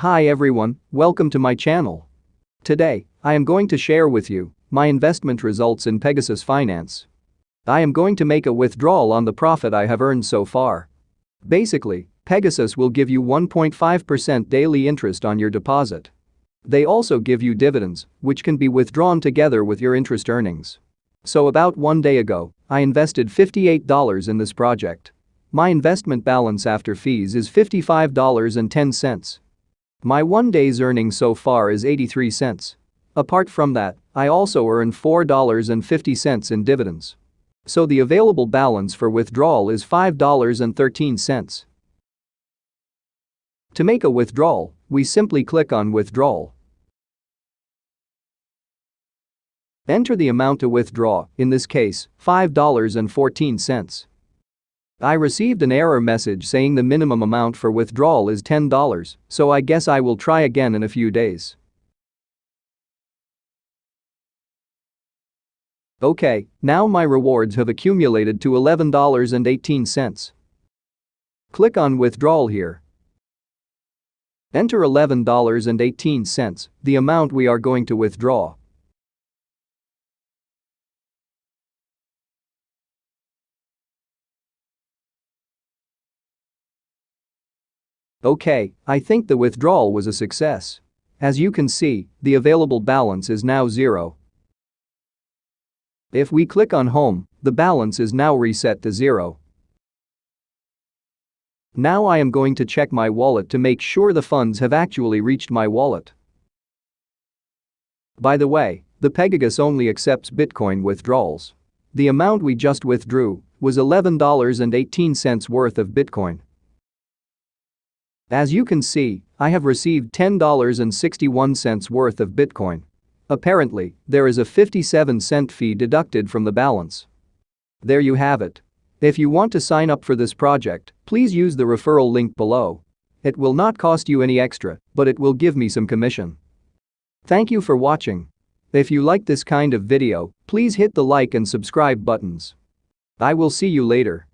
Hi everyone, welcome to my channel. Today, I am going to share with you my investment results in Pegasus Finance. I am going to make a withdrawal on the profit I have earned so far. Basically, Pegasus will give you 1.5% daily interest on your deposit. They also give you dividends, which can be withdrawn together with your interest earnings. So about one day ago, I invested $58 in this project. My investment balance after fees is $55.10. My one day's earnings so far is 83 cents. Apart from that, I also earn $4.50 in dividends. So the available balance for withdrawal is $5.13. To make a withdrawal, we simply click on Withdrawal. Enter the amount to withdraw, in this case, $5.14. I received an error message saying the minimum amount for withdrawal is $10, so I guess I will try again in a few days. Okay, now my rewards have accumulated to $11.18. Click on withdrawal here. Enter $11.18, the amount we are going to withdraw. Okay, I think the withdrawal was a success. As you can see, the available balance is now zero. If we click on home, the balance is now reset to zero. Now I am going to check my wallet to make sure the funds have actually reached my wallet. By the way, the Pegasus only accepts Bitcoin withdrawals. The amount we just withdrew was $11.18 worth of Bitcoin. As you can see, I have received $10.61 worth of Bitcoin. Apparently, there is a 57 cent fee deducted from the balance. There you have it. If you want to sign up for this project, please use the referral link below. It will not cost you any extra, but it will give me some commission. Thank you for watching. If you like this kind of video, please hit the like and subscribe buttons. I will see you later.